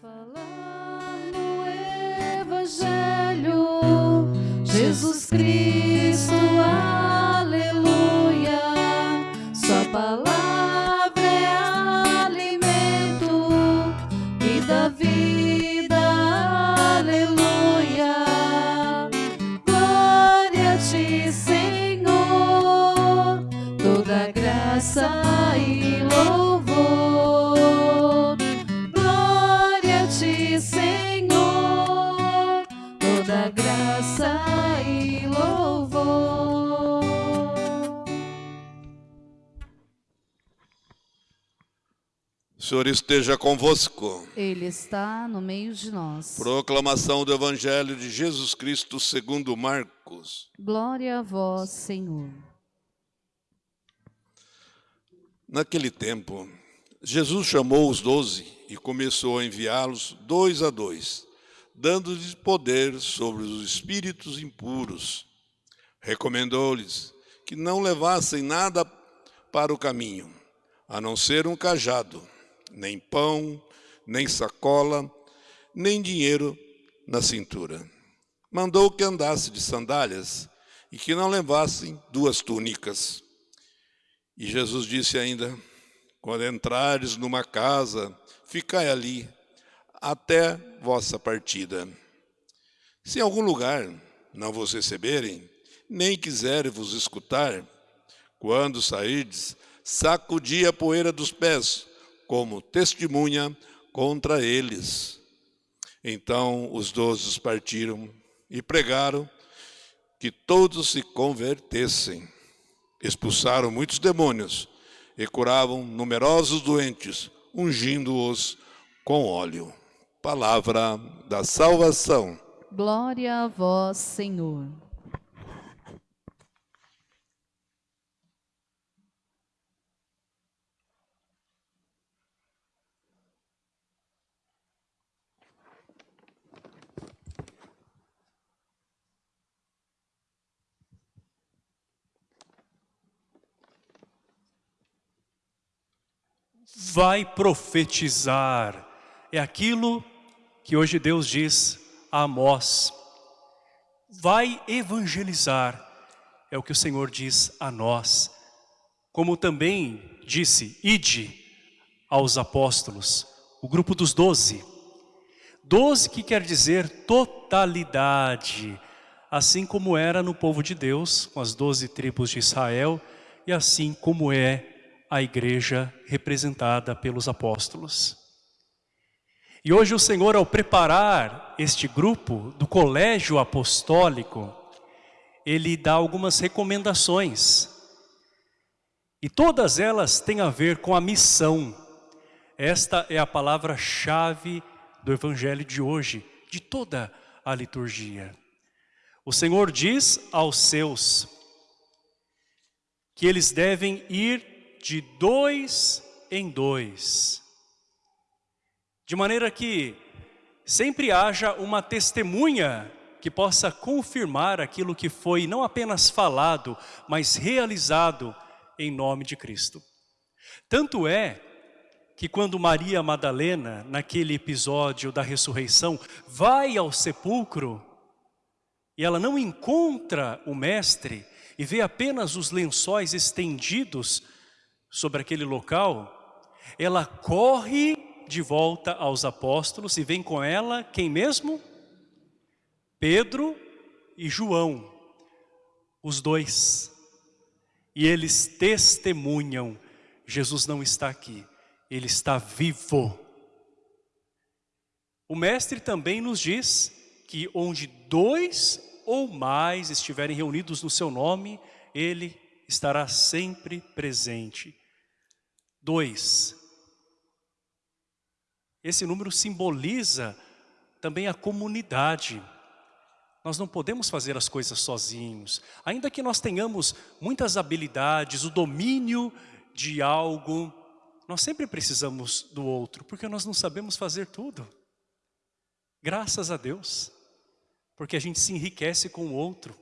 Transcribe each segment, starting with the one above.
falar no Evangelho, Jesus Cristo, Senhor esteja convosco. Ele está no meio de nós. Proclamação do Evangelho de Jesus Cristo segundo Marcos. Glória a vós, Senhor. Naquele tempo, Jesus chamou os doze e começou a enviá-los dois a dois, dando-lhes poder sobre os espíritos impuros. Recomendou-lhes que não levassem nada para o caminho, a não ser um cajado, nem pão, nem sacola, nem dinheiro na cintura. Mandou que andasse de sandálias e que não levassem duas túnicas. E Jesus disse ainda: Quando entrares numa casa, ficai ali até vossa partida. Se em algum lugar não vos receberem, nem quiserem vos escutar, quando sairdes, sacudi a poeira dos pés, como testemunha contra eles. Então os doze partiram e pregaram que todos se convertessem. Expulsaram muitos demônios e curavam numerosos doentes, ungindo-os com óleo. Palavra da salvação. Glória a vós, Senhor. Vai profetizar. É aquilo que hoje Deus diz a Amós. Vai evangelizar. É o que o Senhor diz a nós. Como também disse, ide aos apóstolos, o grupo dos doze. Doze que quer dizer totalidade, assim como era no povo de Deus, com as doze tribos de Israel, e assim como é a igreja representada pelos apóstolos. E hoje o Senhor, ao preparar este grupo do colégio apostólico, ele dá algumas recomendações. E todas elas têm a ver com a missão. Esta é a palavra-chave do evangelho de hoje, de toda a liturgia. O Senhor diz aos seus que eles devem ir de dois em dois. De maneira que sempre haja uma testemunha que possa confirmar aquilo que foi não apenas falado, mas realizado em nome de Cristo. Tanto é que quando Maria Madalena, naquele episódio da ressurreição, vai ao sepulcro e ela não encontra o mestre e vê apenas os lençóis estendidos sobre aquele local, ela corre de volta aos apóstolos e vem com ela quem mesmo? Pedro e João, os dois. E eles testemunham, Jesus não está aqui, ele está vivo. O mestre também nos diz que onde dois ou mais estiverem reunidos no seu nome, ele estará sempre presente. Dois. Esse número simboliza também a comunidade. Nós não podemos fazer as coisas sozinhos. Ainda que nós tenhamos muitas habilidades, o domínio de algo, nós sempre precisamos do outro, porque nós não sabemos fazer tudo. Graças a Deus, porque a gente se enriquece com o outro.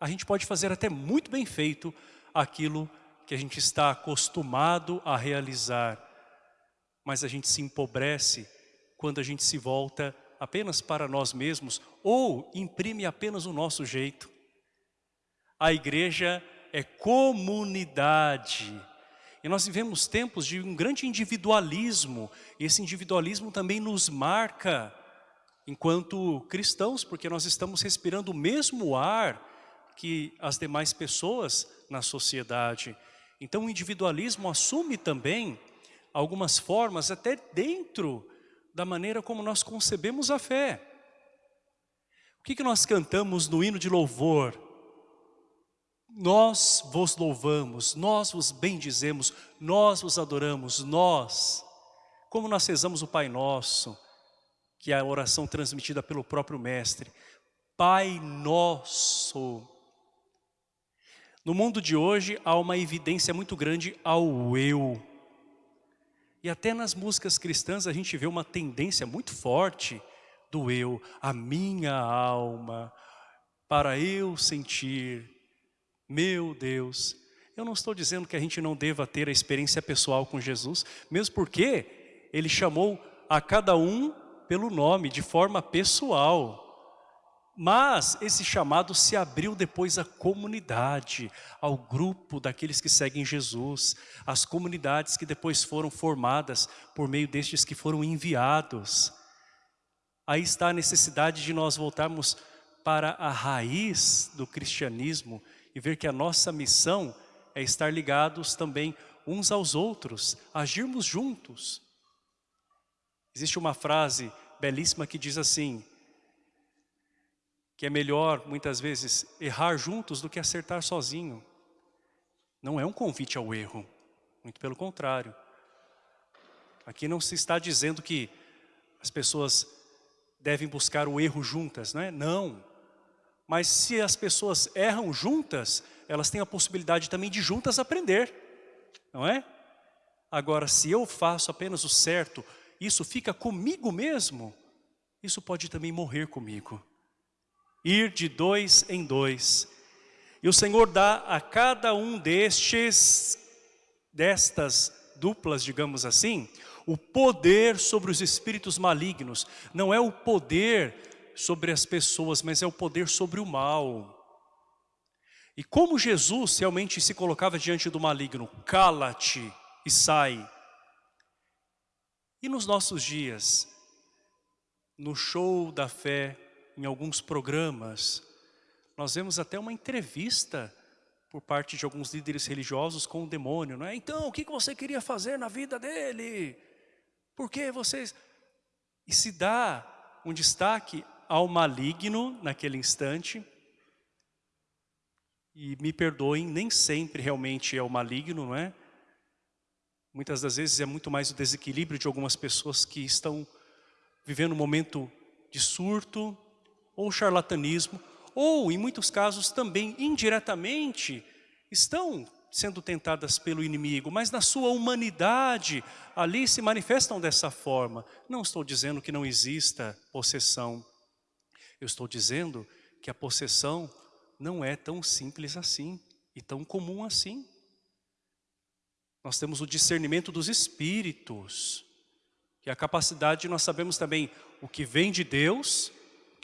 A gente pode fazer até muito bem feito aquilo que a gente está acostumado a realizar, mas a gente se empobrece quando a gente se volta apenas para nós mesmos ou imprime apenas o nosso jeito. A igreja é comunidade. E nós vivemos tempos de um grande individualismo. E esse individualismo também nos marca enquanto cristãos, porque nós estamos respirando o mesmo ar que as demais pessoas na sociedade. Então o individualismo assume também algumas formas até dentro da maneira como nós concebemos a fé. O que, que nós cantamos no hino de louvor? Nós vos louvamos, nós vos bendizemos, nós vos adoramos, nós. Como nós rezamos o Pai Nosso, que é a oração transmitida pelo próprio Mestre. Pai Nosso. No mundo de hoje há uma evidência muito grande ao eu. E até nas músicas cristãs a gente vê uma tendência muito forte do eu, a minha alma, para eu sentir, meu Deus, eu não estou dizendo que a gente não deva ter a experiência pessoal com Jesus, mesmo porque Ele chamou a cada um pelo nome, de forma pessoal. Mas esse chamado se abriu depois à comunidade, ao grupo daqueles que seguem Jesus, as comunidades que depois foram formadas por meio destes que foram enviados. Aí está a necessidade de nós voltarmos para a raiz do cristianismo, e ver que a nossa missão é estar ligados também uns aos outros, agirmos juntos. Existe uma frase belíssima que diz assim, que é melhor, muitas vezes, errar juntos do que acertar sozinho. Não é um convite ao erro, muito pelo contrário. Aqui não se está dizendo que as pessoas devem buscar o erro juntas, não é? Não. Mas se as pessoas erram juntas, elas têm a possibilidade também de juntas aprender, não é? Agora, se eu faço apenas o certo, isso fica comigo mesmo, isso pode também morrer comigo. Ir de dois em dois. E o Senhor dá a cada um destes, destas duplas, digamos assim, o poder sobre os espíritos malignos. Não é o poder sobre as pessoas, mas é o poder sobre o mal. E como Jesus realmente se colocava diante do maligno, cala-te e sai. E nos nossos dias, no show da fé, em alguns programas, nós vemos até uma entrevista por parte de alguns líderes religiosos com o demônio, não é? Então, o que você queria fazer na vida dele? Por que vocês... E se dá um destaque ao maligno naquele instante. E me perdoem, nem sempre realmente é o maligno, não é? Muitas das vezes é muito mais o desequilíbrio de algumas pessoas que estão vivendo um momento de surto ou charlatanismo, ou em muitos casos também indiretamente estão sendo tentadas pelo inimigo, mas na sua humanidade ali se manifestam dessa forma. Não estou dizendo que não exista possessão, eu estou dizendo que a possessão não é tão simples assim e tão comum assim. Nós temos o discernimento dos espíritos, que é a capacidade de nós sabemos também o que vem de Deus,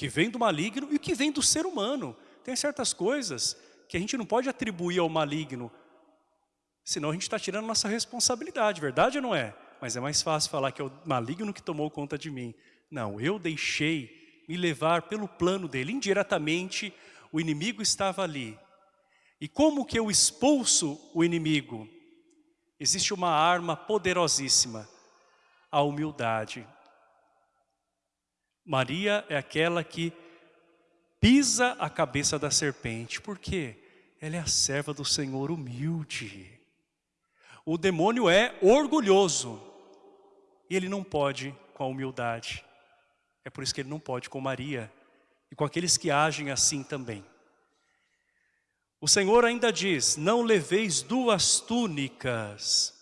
que vem do maligno e que vem do ser humano. Tem certas coisas que a gente não pode atribuir ao maligno, senão a gente está tirando nossa responsabilidade, verdade ou não é? Mas é mais fácil falar que é o maligno que tomou conta de mim. Não, eu deixei me levar pelo plano dele. Indiretamente, o inimigo estava ali. E como que eu expulso o inimigo? Existe uma arma poderosíssima, a humildade. Maria é aquela que pisa a cabeça da serpente. Por quê? Ela é a serva do Senhor humilde. O demônio é orgulhoso. E ele não pode com a humildade. É por isso que ele não pode com Maria e com aqueles que agem assim também. O Senhor ainda diz, não leveis duas túnicas.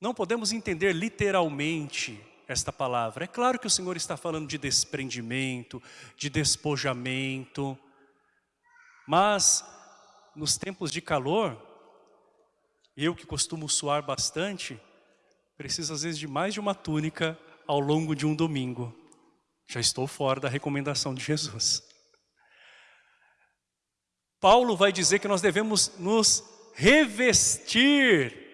Não podemos entender literalmente esta palavra. É claro que o Senhor está falando de desprendimento, de despojamento, mas nos tempos de calor, eu que costumo suar bastante, preciso às vezes de mais de uma túnica ao longo de um domingo. Já estou fora da recomendação de Jesus. Paulo vai dizer que nós devemos nos revestir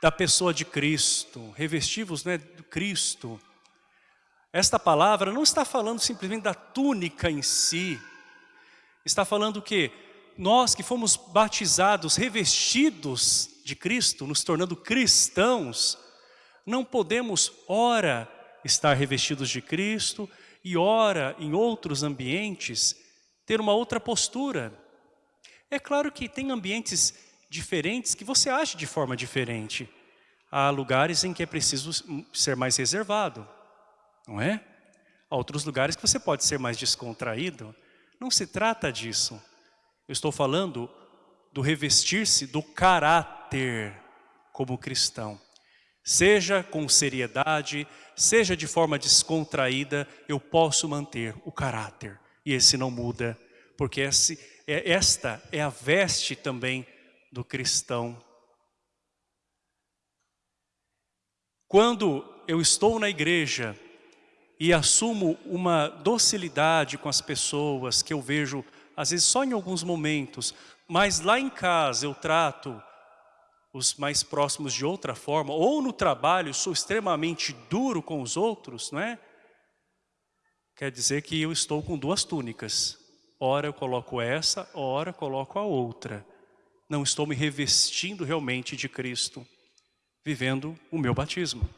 da pessoa de Cristo, revestivos né, do Cristo. Esta palavra não está falando simplesmente da túnica em si, está falando que nós que fomos batizados, revestidos de Cristo, nos tornando cristãos, não podemos, ora, estar revestidos de Cristo e ora, em outros ambientes, ter uma outra postura. É claro que tem ambientes diferentes que você age de forma diferente. Há lugares em que é preciso ser mais reservado, não é? Há outros lugares que você pode ser mais descontraído. Não se trata disso. Eu estou falando do revestir-se do caráter como cristão. Seja com seriedade, seja de forma descontraída, eu posso manter o caráter. E esse não muda, porque esse, é, esta é a veste também do cristão. Quando eu estou na igreja e assumo uma docilidade com as pessoas que eu vejo, às vezes só em alguns momentos, mas lá em casa eu trato os mais próximos de outra forma, ou no trabalho sou extremamente duro com os outros, não é? Quer dizer que eu estou com duas túnicas. Ora eu coloco essa, ora eu coloco a outra não estou me revestindo realmente de Cristo, vivendo o meu batismo.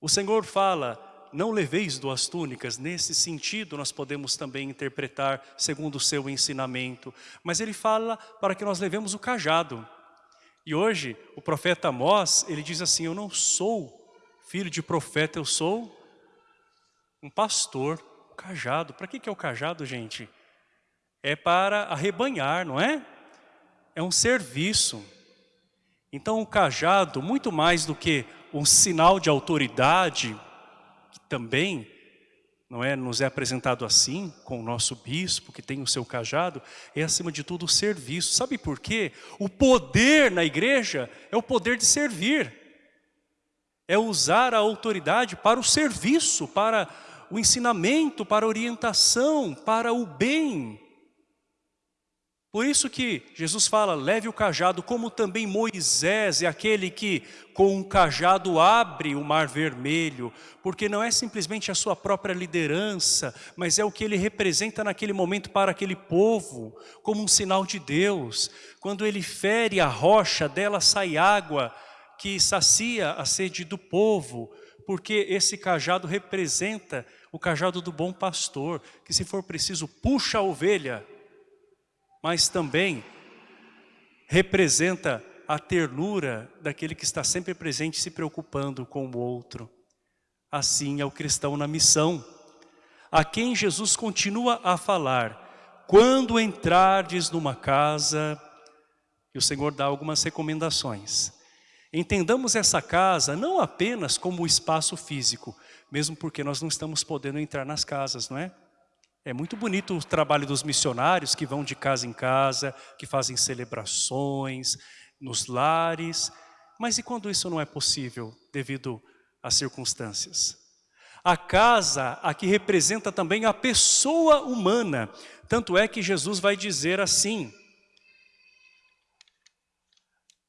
O Senhor fala, não leveis duas túnicas, nesse sentido nós podemos também interpretar segundo o seu ensinamento, mas ele fala para que nós levemos o cajado. E hoje o profeta Amós, ele diz assim, eu não sou filho de profeta, eu sou um pastor, o cajado. Para que, que é o cajado, gente? É para arrebanhar, não é? É um serviço. Então o cajado, muito mais do que um sinal de autoridade, que também não é, nos é apresentado assim, com o nosso bispo, que tem o seu cajado, é acima de tudo o serviço. Sabe por quê? O poder na igreja é o poder de servir. É usar a autoridade para o serviço, para o ensinamento, para a orientação, para o bem. Por isso que Jesus fala, leve o cajado, como também Moisés é aquele que com um cajado abre o mar vermelho, porque não é simplesmente a sua própria liderança, mas é o que ele representa naquele momento para aquele povo, como um sinal de Deus. Quando ele fere a rocha, dela sai água que sacia a sede do povo, porque esse cajado representa o cajado do bom pastor, que se for preciso puxa a ovelha, mas também representa a ternura daquele que está sempre presente se preocupando com o outro. Assim é o cristão na missão, a quem Jesus continua a falar, quando entrardes numa casa, e o Senhor dá algumas recomendações. Entendamos essa casa não apenas como o espaço físico, mesmo porque nós não estamos podendo entrar nas casas, não é? É muito bonito o trabalho dos missionários que vão de casa em casa, que fazem celebrações nos lares. Mas e quando isso não é possível devido às circunstâncias? A casa aqui representa também a pessoa humana. Tanto é que Jesus vai dizer assim,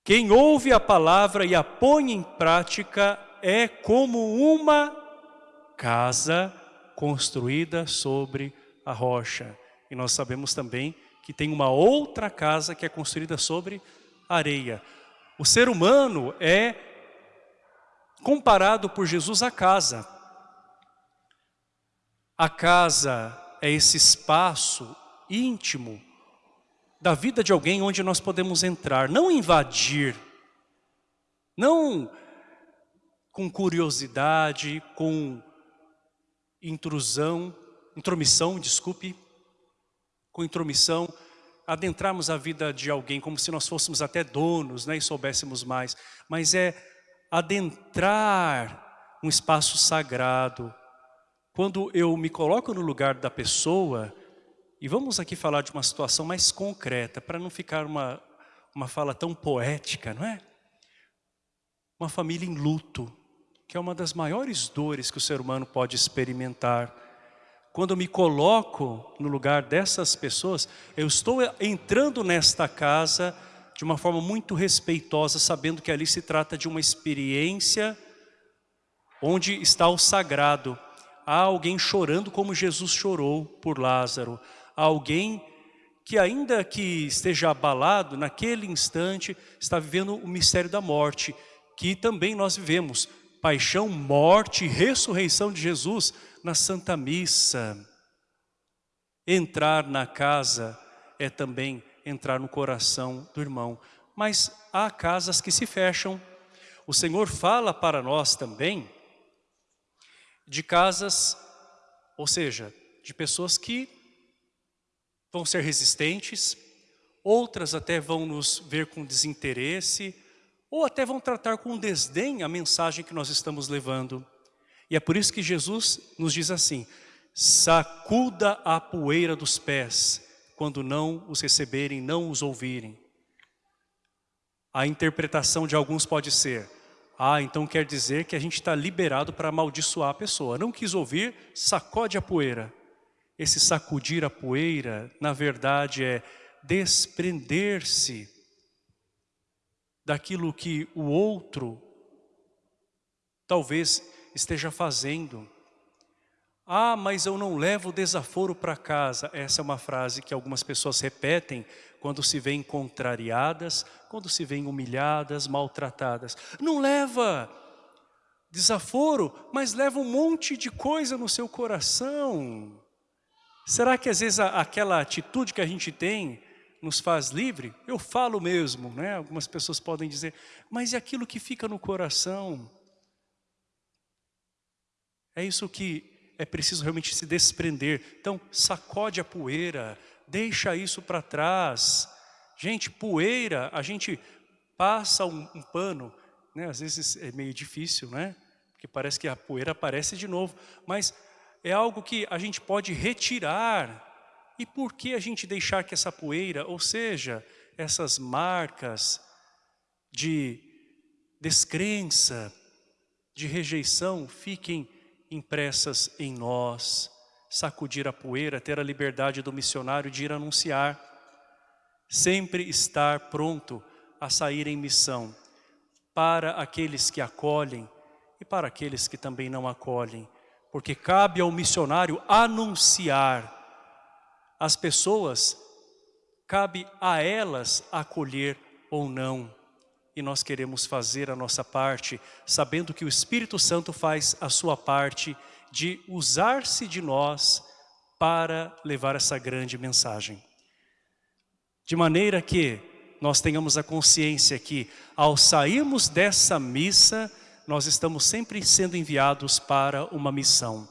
quem ouve a palavra e a põe em prática é como uma casa construída sobre a rocha. E nós sabemos também que tem uma outra casa que é construída sobre areia. O ser humano é comparado por Jesus à casa. A casa é esse espaço íntimo da vida de alguém onde nós podemos entrar, não invadir, não com curiosidade, com intrusão, intromissão, desculpe, com intromissão, adentrarmos a vida de alguém como se nós fôssemos até donos né, e soubéssemos mais, mas é adentrar um espaço sagrado. Quando eu me coloco no lugar da pessoa, e vamos aqui falar de uma situação mais concreta, para não ficar uma, uma fala tão poética, não é? Uma família em luto, que é uma das maiores dores que o ser humano pode experimentar. Quando eu me coloco no lugar dessas pessoas, eu estou entrando nesta casa de uma forma muito respeitosa, sabendo que ali se trata de uma experiência onde está o sagrado. Há alguém chorando como Jesus chorou por Lázaro. Há alguém que ainda que esteja abalado, naquele instante está vivendo o mistério da morte, que também nós vivemos. Paixão, morte ressurreição de Jesus na Santa Missa. Entrar na casa é também entrar no coração do irmão. Mas há casas que se fecham. O Senhor fala para nós também de casas, ou seja, de pessoas que vão ser resistentes, outras até vão nos ver com desinteresse, ou até vão tratar com desdém a mensagem que nós estamos levando. E é por isso que Jesus nos diz assim, sacuda a poeira dos pés, quando não os receberem, não os ouvirem. A interpretação de alguns pode ser, ah, então quer dizer que a gente está liberado para amaldiçoar a pessoa. Não quis ouvir, sacode a poeira. Esse sacudir a poeira, na verdade, é desprender-se daquilo que o outro talvez esteja fazendo ah, mas eu não levo desaforo para casa. Essa é uma frase que algumas pessoas repetem quando se veem contrariadas, quando se veem humilhadas, maltratadas. Não leva desaforo, mas leva um monte de coisa no seu coração. Será que às vezes aquela atitude que a gente tem nos faz livre? Eu falo mesmo, né? Algumas pessoas podem dizer, mas e aquilo que fica no coração? É isso que é preciso realmente se desprender. Então, sacode a poeira, deixa isso para trás. Gente, poeira, a gente passa um, um, pano, né? às vezes é meio difícil, né? Porque parece que a poeira aparece de novo, mas é algo que a gente pode retirar. E por que a gente deixar que essa poeira, ou seja, essas marcas de descrença, de rejeição, fiquem impressas em nós, sacudir a poeira, ter a liberdade do missionário de ir anunciar, sempre estar pronto a sair em missão, para aqueles que acolhem e para aqueles que também não acolhem, porque cabe ao missionário anunciar. As pessoas, cabe a elas acolher ou não e nós queremos fazer a nossa parte, sabendo que o Espírito Santo faz a sua parte de usar-se de nós para levar essa grande mensagem. De maneira que nós tenhamos a consciência que ao sairmos dessa missa, nós estamos sempre sendo enviados para uma missão.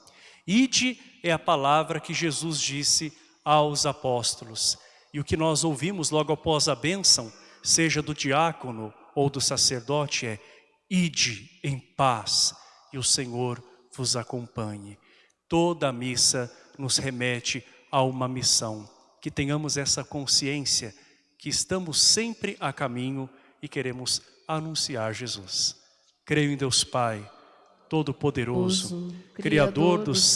Ide é a palavra que Jesus disse aos apóstolos. E o que nós ouvimos logo após a bênção, seja do diácono ou do sacerdote é Ide em paz e o Senhor vos acompanhe. Toda a missa nos remete a uma missão. Que tenhamos essa consciência que estamos sempre a caminho e queremos anunciar Jesus. Creio em Deus Pai, Todo-Poderoso, Criador dos